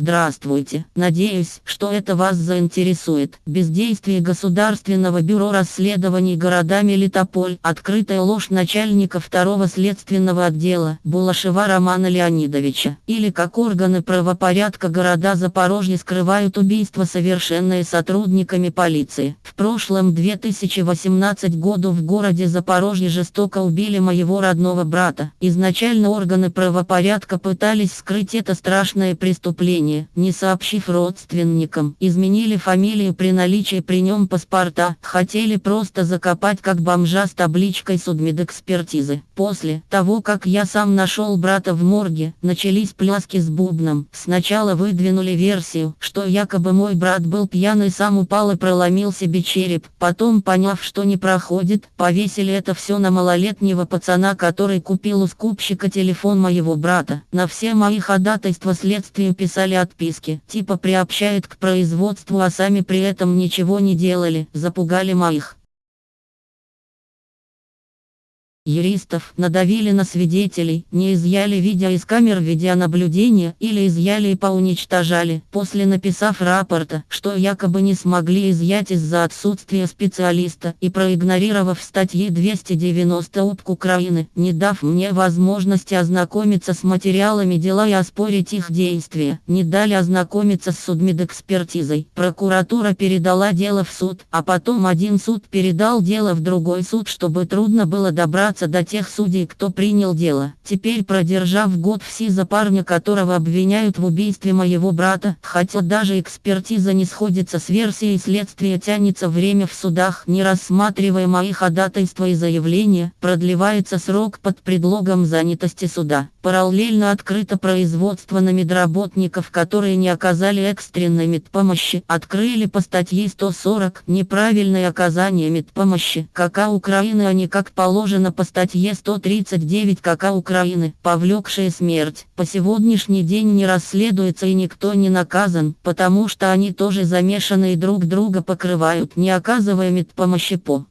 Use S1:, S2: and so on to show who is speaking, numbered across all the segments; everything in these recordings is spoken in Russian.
S1: Здравствуйте. Надеюсь, что это вас заинтересует. Бездействие Государственного бюро расследований города Мелитополь. Открытая ложь начальника второго следственного отдела Булашева Романа Леонидовича. Или как органы правопорядка города Запорожье скрывают убийство, совершенное сотрудниками полиции. В прошлом 2018 году в городе Запорожье жестоко убили моего родного брата. Изначально органы правопорядка пытались скрыть это страшное преступление рождения, не сообщив родственникам, изменили фамилию при наличии при нем паспорта, хотели просто закопать как бомжа с табличкой судмедэкспертизы. После того, как я сам нашел брата в морге, начались пляски с бубном. Сначала выдвинули версию, что якобы мой брат был пьяный сам упал и проломил себе череп. Потом, поняв, что не проходит, повесили это все на малолетнего пацана, который купил у скупщика телефон моего брата. На все мои ходатайства следствию писали отписки, типа приобщают к производству, а сами при этом ничего не делали, запугали моих юристов надавили на свидетелей, не изъяли видео из камер видеонаблюдения или изъяли и поуничтожали, после написав рапорта, что якобы не смогли изъять из-за отсутствия специалиста и проигнорировав статьи 290 УПК Украины, не дав мне возможности ознакомиться с материалами дела и оспорить их действия, не дали ознакомиться с судмедэкспертизой. Прокуратура передала дело в суд, а потом один суд передал дело в другой суд, чтобы трудно было добраться добраться до тех судей, кто принял дело. Теперь продержав год в СИЗО парня, которого обвиняют в убийстве моего брата, хотя даже экспертиза не сходится с версией следствия тянется время в судах, не рассматривая мои ходатайства и заявления, продлевается срок под предлогом занятости суда. Параллельно открыто производство на медработников, которые не оказали экстренной медпомощи, открыли по статье 140 неправильное оказание медпомощи, Украины, а не как положено по статье 139 КК Украины, повлекшие смерть. По сегодняшний день не расследуется и никто не наказан, потому что они тоже замешаны и друг друга покрывают, не оказывая медпомощи по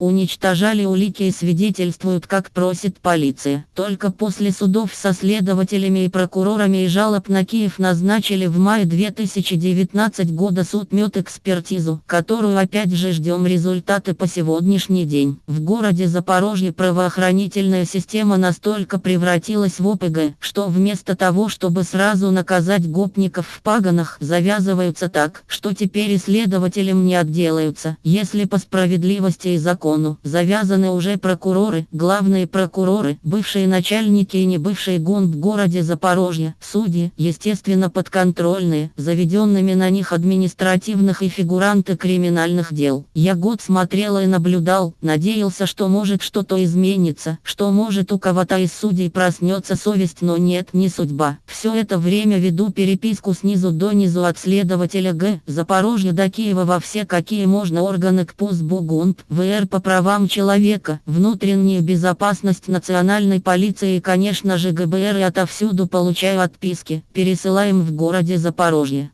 S1: уничтожали улики и свидетельствуют, как просит полиция. Только после судов со следователями и прокурорами и жалоб на Киев назначили в мае 2019 года суд мет экспертизу, которую опять же ждем результаты по сегодняшний день. В городе Запорожье правоохранительная система настолько превратилась в ОПГ, что вместо того, чтобы сразу наказать гопников в паганах, завязываются так, что теперь исследователям не отделаются, если по справедливости и закону закону завязаны уже прокуроры, главные прокуроры, бывшие начальники и небывшие гон в городе Запорожье, судьи, естественно подконтрольные, заведенными на них административных и фигуранты криминальных дел. Я год смотрел и наблюдал, надеялся, что может что-то изменится, что может у кого-то из судей проснется совесть, но нет, не судьба. Все это время веду переписку снизу до низу от следователя Г. Запорожье до Киева во все какие можно органы КПУС БУГУНП, ВР по правам человека, внутреннюю безопасность национальной полиции и конечно же ГБР и отовсюду получаю отписки, пересылаем в городе Запорожье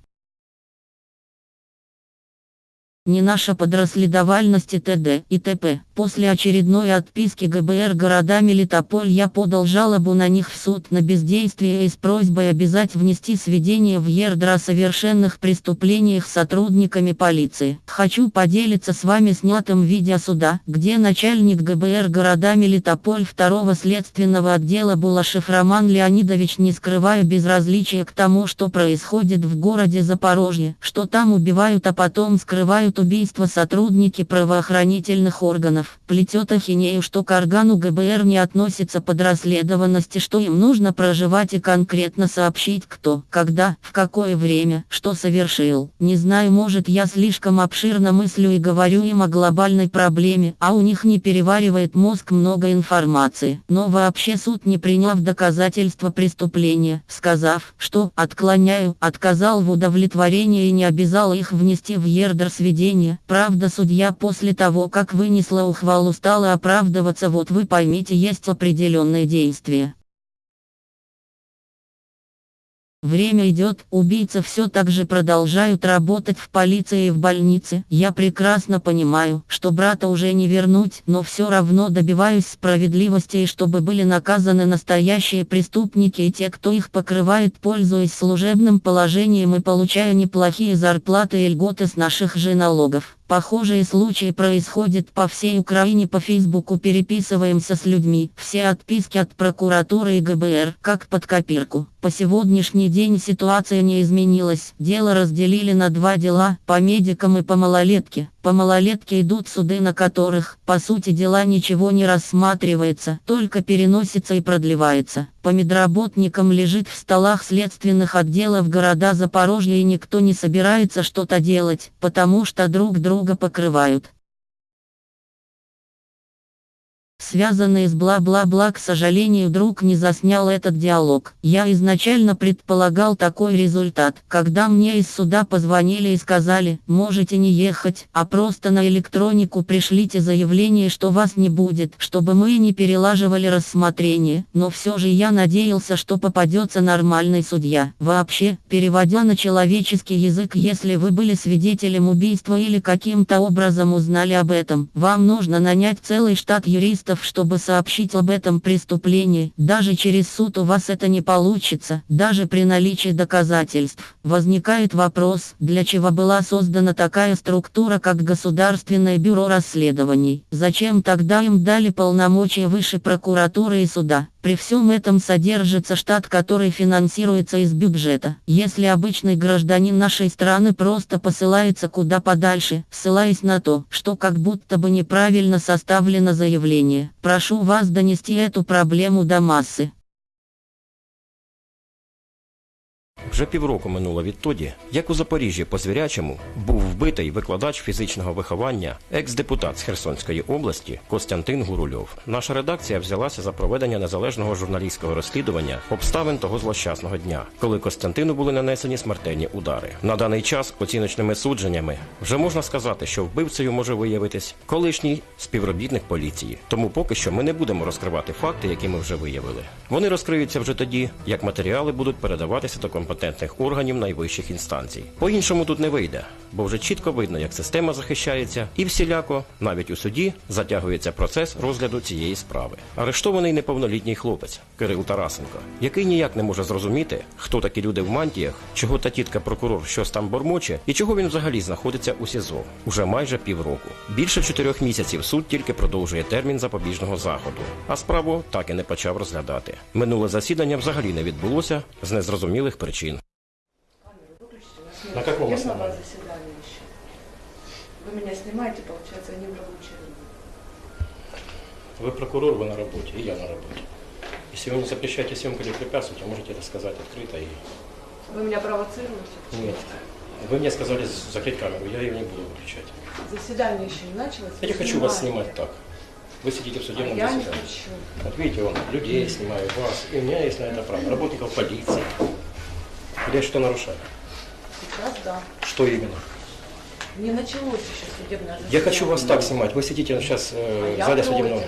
S1: не наша подрасследовальность и т.д. и т.п. После очередной отписки ГБР города Мелитополь я подал жалобу на них в суд на бездействие и с просьбой обязать внести сведения в ЕРДР о совершенных преступлениях сотрудниками полиции. Хочу поделиться с вами снятым видео суда, где начальник ГБР города Мелитополь второго следственного отдела Булашев Роман Леонидович не скрывая безразличия к тому, что происходит в городе Запорожье, что там убивают, а потом скрывают убийство сотрудники правоохранительных органов. Плетет ахинею, что к органу ГБР не относится подрасследованности, что им нужно проживать и конкретно сообщить кто, когда, в какое время, что совершил. Не знаю, может я слишком обширно мыслю и говорю им о глобальной проблеме, а у них не переваривает мозг много информации. Но вообще суд не приняв доказательства преступления, сказав, что отклоняю, отказал в удовлетворении и не обязал их внести в ЕРДР свидетельство поведения. Правда судья после того как вынесла ухвалу стала оправдываться вот вы поймите есть определенные действия. Время идет, убийцы все так же продолжают работать в полиции и в больнице. Я прекрасно понимаю, что брата уже не вернуть, но все равно добиваюсь справедливости и чтобы были наказаны настоящие преступники и те, кто их покрывает, пользуясь служебным положением и получая неплохие зарплаты и льготы с наших же налогов. Похожие случаи происходят по всей Украине по Фейсбуку переписываемся с людьми. Все отписки от прокуратуры и ГБР, как под копирку. По сегодняшний день ситуация не изменилась. Дело разделили на два дела, по медикам и по малолетке. По малолетке идут суды, на которых, по сути дела ничего не рассматривается, только переносится и продлевается. По медработникам лежит в столах следственных отделов города Запорожья и никто не собирается что-то делать, потому что друг друга покрывают. Связанный с бла-бла-бла, к сожалению, друг не заснял этот диалог. Я изначально предполагал такой результат, когда мне из суда позвонили и сказали, можете не ехать, а просто на электронику пришлите заявление, что вас не будет, чтобы мы не перелаживали рассмотрение, но все же я надеялся, что попадется нормальный судья. Вообще, переводя на человеческий язык, если вы были свидетелем убийства или каким-то образом узнали об этом, вам нужно нанять целый штат юристов, юристов, чтобы сообщить об этом преступлении. Даже через суд у вас это не получится, даже при наличии доказательств. Возникает вопрос, для чего была создана такая структура, как Государственное бюро расследований. Зачем тогда им дали полномочия выше прокуратуры и суда? При всем этом содержится штат, который финансируется из бюджета. Если обычный гражданин нашей страны просто посылается куда подальше, ссылаясь на то, что как будто бы неправильно составлено заявление, прошу вас донести эту проблему до массы.
S2: Вже півроку минуло відтоді, як у Запоріжжі по звірячому був вбитий викладач фізичного виховання, екс-депутат з Херсонської області Костянтин Гурульов. Наша редакція взялася за проведення незалежного журналістського розслідування обставин того злощасного дня, коли Костянтину були нанесені смертельні удари. На даний час оціночними судженнями вже можна сказати, що вбивцею може виявитись колишній співробітник поліції. Тому поки що ми не будемо розкривати факти, які ми вже виявили. Вони розкриються вже тоді, як матеріали будуть передаватися до компетентних компетентних органів найвищих інстанцій. По-іншому тут не вийде, бо вже чітко видно, як система захищається, і всіляко, навіть у суді, затягується процес розгляду цієї справи. Арештований неповнолітній хлопець Кирил Тарасенко, який ніяк не може зрозуміти, хто такі люди в мантіях, чого та тітка прокурор щось там бормоче, і чого він взагалі знаходиться у СІЗО уже майже півроку. Більше чотирьох місяців суд тільки продовжує термін запобіжного заходу, а справу так і не почав розглядати. Минуле засідання взагалі не відбулося з незрозумілих причин. На каком основании?
S3: вас? Вы меня снимаете, получается, не в рабочее.
S2: Вы прокурор, вы на работе, и я на работе. Если вы не запрещаете съемку или препятствуете, можете это сказать открыто. И...
S3: Вы меня провоцируете?
S2: Нет. Вы мне сказали закрыть камеру, я ее не буду выключать.
S3: Заседание еще не началось?
S2: Я не хочу вас
S3: снимаете.
S2: снимать так. Вы сидите в
S3: А
S2: судебном
S3: я не
S2: заседании.
S3: хочу.
S2: Вот видите, он людей снимаю, вас. И у меня есть на это право. Работников полиции. Я что нарушаю?
S3: Сейчас да.
S2: Что именно?
S3: Не началось еще судебное заседание.
S2: Я хочу вас так снимать. Вы сидите сейчас э,
S3: А
S2: в
S3: я
S2: зале судебного.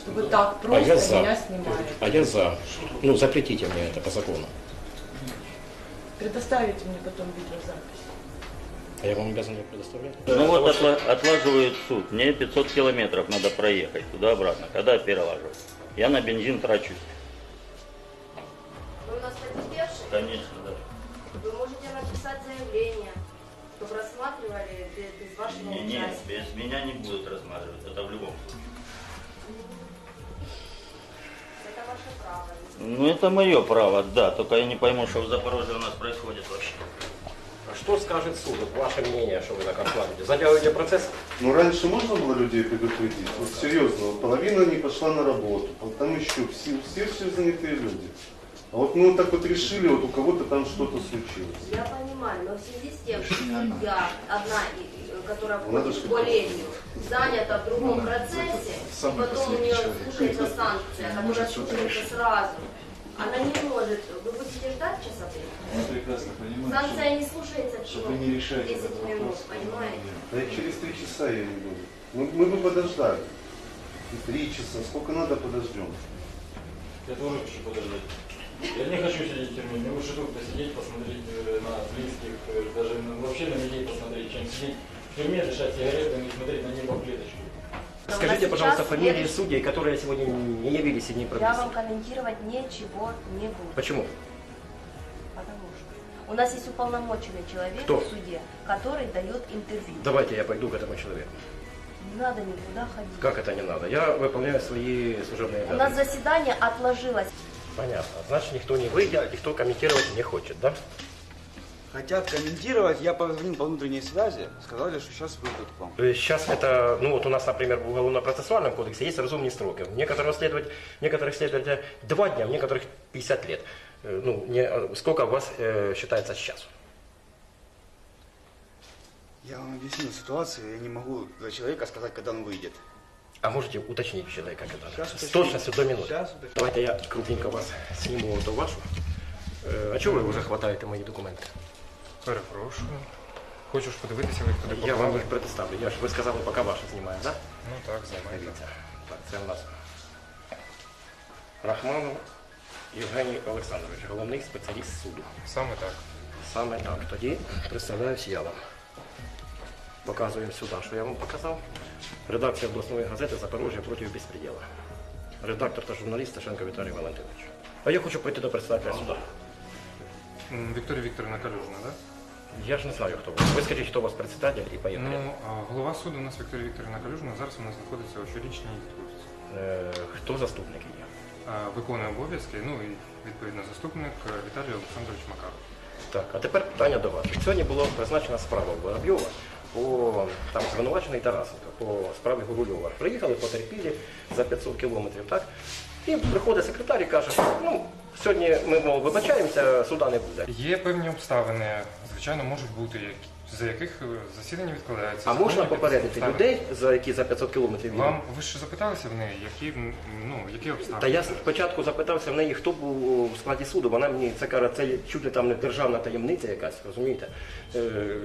S3: Чтобы так
S2: А я
S3: просто
S2: за.
S3: меня снимали.
S2: А я за. Ну, запретите мне это по закону.
S3: Предоставите мне потом видеозапись.
S2: А я вам обязан ее предоставлять.
S4: Ну вот отла- отлаживает суд. Мне 500 километров надо проехать туда-обратно. Когда перелаживать? Я на бензин трачусь. Конечно, да.
S5: Вы можете написать заявление, чтобы рассматривали без, без вашего
S4: Не,
S5: участия.
S4: без меня не будут рассматривать. Это в любом случае.
S5: Это ваше право.
S4: Ну это мое право, да. Только я не пойму, что в Запорожье у нас происходит вообще.
S2: А что скажет суд? Вот ваше мнение, что вы так откладываете? Затягиваете процесс?
S6: Ну, раньше можно было людей предупредить? Вот серьезно, половина не пошла на работу, там еще все, все, все занятые люди. А вот мы вот так вот решили, вот у кого-то там что-то случилось.
S5: Я понимаю, но в связи с тем, что судья, одна, и- которая входит в коллегию, занята в другом процессе, и потом у нее слушается санкция, которая слушается сразу, она не может, вы будете ждать часа три?
S7: Я прекрасно понимаю,
S5: Санкция не слушается всего
S7: вы не решаете
S5: 10
S7: этот
S5: минут,
S7: вопрос.
S5: понимаете?
S6: Да через три часа я не буду. Мы, мы бы подождали. И три часа, сколько надо, подождем.
S2: Я тоже хочу подождать.
S7: Я не хочу сидеть в тюрьме, мне лучше тут посидеть, посмотреть э, на близких, э, даже на- вообще на людей посмотреть, чем сидеть в тюрьме, дышать сигаретами и смотреть на небо в клеточку.
S2: Скажите, пожалуйста, фамилии судей, которые сегодня не явились и не
S5: Я
S2: прописаны.
S5: вам комментировать ничего не буду.
S2: Почему?
S5: Потому что у нас есть уполномоченный человек
S2: Кто?
S5: в суде, который дает интервью.
S2: Давайте я пойду к этому человеку.
S5: Не надо никуда ходить.
S2: Как это не надо? Я выполняю свои служебные
S5: У нас
S2: обязанности.
S5: заседание отложилось.
S2: Понятно. Значит, никто не выйдет, никто комментировать не хочет, да?
S8: Хотят комментировать, я позвонил по внутренней связи, сказали, что сейчас выйдут к вам.
S2: Сейчас это, ну вот у нас, например, в Уголовно-процессуальном кодексе есть разумные сроки. Некоторых следователей, некоторых следователей два дня, в некоторых 50 лет. Э, Ну, не, э, сколько у вас э, считается сейчас?
S8: Я вам объяснил ситуацию, я не могу для человека сказать, когда он выйдет.
S2: А можете уточнить у человека, как это?
S8: Сейчас
S2: С
S8: уточню.
S2: точностью до минуты.
S8: Сейчас уточню.
S2: Давайте я крупненько вас сниму эту вашу. Е, А чого ви вже хватаєте мої документи?
S7: Перепрошую. Хочеш подивитися, як туди
S2: Я вам їх предоставлю. Я ж ви сказали, поки ваші знімаємо, так?
S7: Ну так, займайте.
S2: Дивіться. Так, це у нас Рахманов Євгеній Олександрович, головний спеціаліст суду.
S7: Саме так.
S2: Саме так. Тоді представляюсь я вам. Показуємо сюди, що я вам показав. Редакція обласної газети Запорожжя проти безпреділа. Редактор та журналіст Сташенко Віталій Валентинович. А я хочу прийти до представителя суда.
S7: Вікторія Вікторівна Калюжна, так?
S2: Я ж не знаю, хто ви. Ви скажіть, хто у вас председатель і поїхали.
S7: Ну, а голова суду у нас Вікторія Вікторівна Калюжна. Зараз вона знаходиться у щорічній відпустці.
S2: Е, хто заступник?
S7: А, Виконує обов'язки, ну і відповідно заступник е, Віталій Олександрович Макаров.
S2: Так, а тепер питання до вас. Сьогодні була призначена справа Воробйова по там звинувачений Тарасенко по справі Гурульова. Приїхали, потерпілі за 500 кілометрів, так? І приходить секретар і каже, ну, сьогодні ми мов, вибачаємося, суда не буде.
S7: Є певні обставини, звичайно, можуть бути, за яких е, засідання відкладається.
S2: А можна попередити
S7: обставини.
S2: людей, за які за 500 кілометрів?
S7: Вам ви ж запиталися в неї, які ну які обставини?
S2: Та я спочатку запитався в неї, хто був у складі суду. Вона мені це каже, це чуть ли там не державна таємниця якась, розумієте? Е,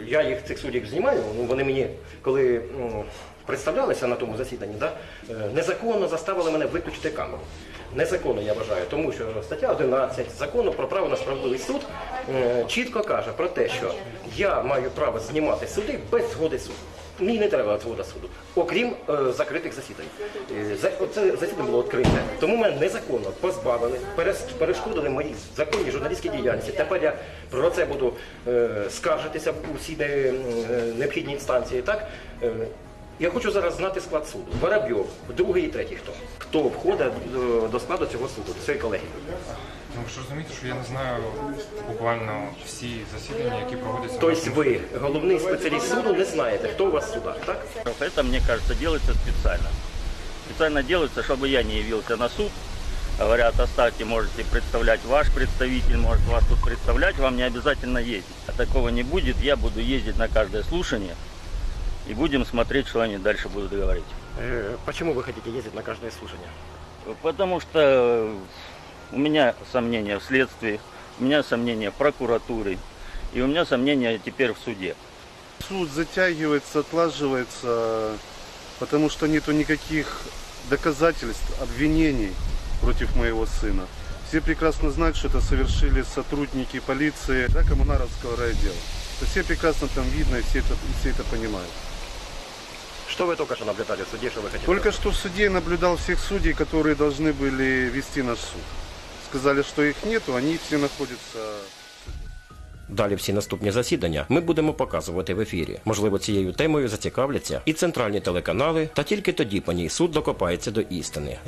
S2: я їх цих суддів знімаю, ну вони мені, коли м, представлялися на тому засіданні, да, е, незаконно заставили мене виключити камеру. Незаконно я вважаю, тому що стаття 11 закону про право на справедливий суд е, чітко каже про те, що я маю право знімати суди без згоди суду. Мені не треба згода суду, окрім е, закритих засідань. Е, це засідання було відкрите. Тому мене незаконно позбавили, перешкодили моїй законній журналістській діяльності. Тепер я про це буду скаржитися в усі необхідні інстанції. Так? Е, я хочу зараз знати склад суду. Воробйов, другий і третій хто? Хто входить до, до складу цього суду, цієї колегії?
S7: Ну ви ж розумієте, що я не знаю буквально всі засідання, які проводяться.
S2: Тобто ви, головний спеціаліст суду, не знаєте, хто у вас в судах, так?
S4: Это, мне кажется, делается специально. Специально делается, чтобы я не явился на суд. Говорят, оставьте, можете представлять ваш представитель, может вас тут представлять, вам не обязательно ездить. А такого не будет, я буду ездить на каждое слушание и будем смотреть, что они дальше будут говорить.
S2: Э, Почему вы хотите ездить на каждое слушание?
S4: Потому что у меня сомнения в следствии, у меня сомнения в прокуратуре, и у меня сомнения теперь в суде.
S6: Суд затягивается, отлаживается, потому что нету никаких доказательств, обвинений против моего сына. Все прекрасно знают, что это совершили сотрудники полиции да, Коммунаровского райотдела. Все прекрасно там видно, и все это, и все это понимают.
S2: Что вы только что наблюдали в суде, что вы хотите?
S6: Только что в суде я наблюдал всех судей, которые должны были вести наш суд. Сказали, что их нету, они все находятся
S2: Далі всі наступні засідання ми будемо показувати в ефірі. Можливо, цією темою зацікавляться і центральні телеканали, та тільки тоді по ній суд докопається до істини.